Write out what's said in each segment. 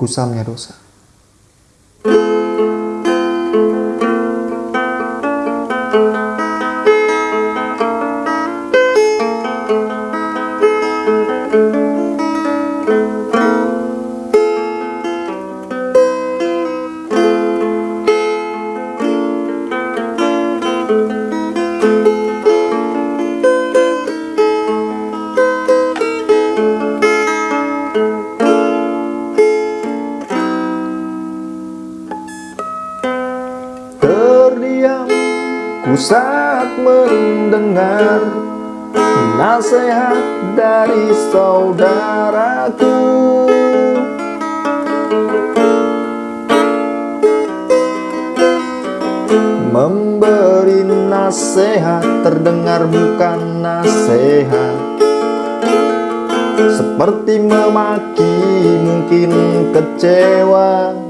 kusamnya dosa. Ku saat mendengar nasihat dari saudaraku. Memberi nasihat terdengar bukan nasihat. Seperti memaki mungkin kecewa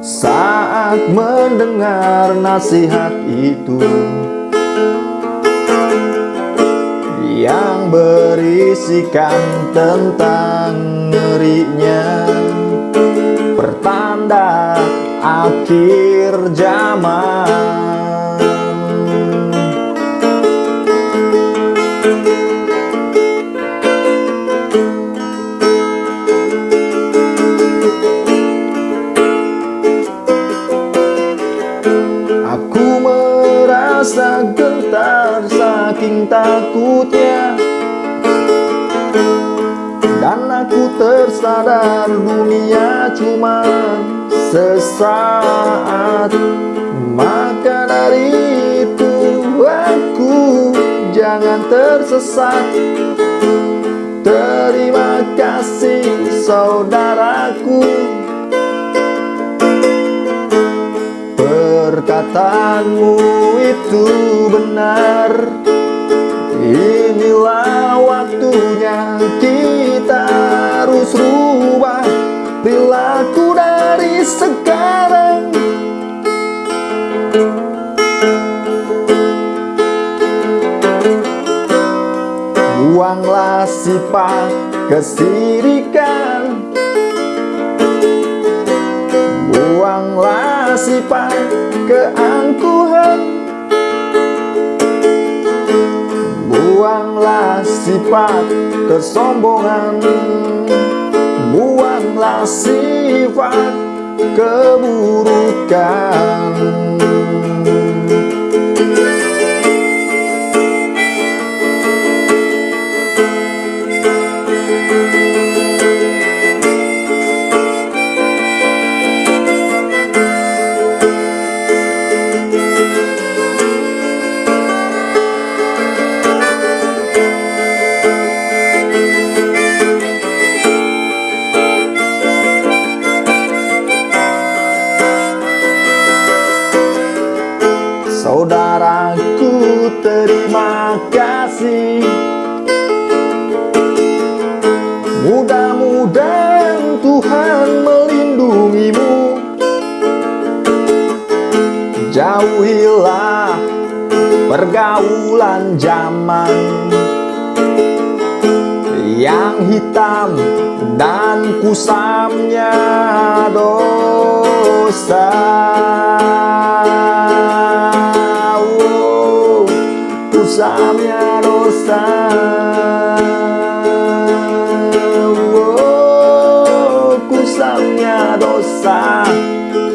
Saat mendengar nasihat itu yang berisikan tentang ngerinya pertanda akhir zaman. Aku merasa gentar saking takutnya. Dan aku tersadar dunia cuma sesaat. Maka dari itu aku jangan tersesat. Terima kasih saudaraku Perkataanmu itu benar. Inilah waktunya kita harus rubah Perilaku dari sekarang. Buanglah sifat kesirikan. Buanglah sifat keangkuhan. Buanglah sifat kesombongan. Buanglah sifat keburukan Tuhan melindungimu. Jauhilah pergaulan zaman Yang hitam dan kusamnya dosa. Kusamnya dosa kusamnya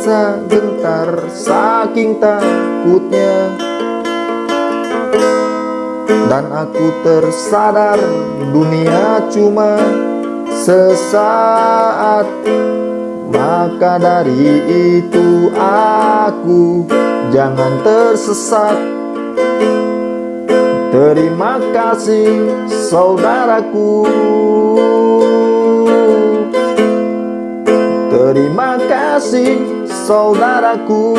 merasa gentar saking takutnya. Dan aku tersadar dunia cuma sesaat. Maka dari itu aku jangan tersesat. Terima kasih saudaraku. Terima kasih saudaraku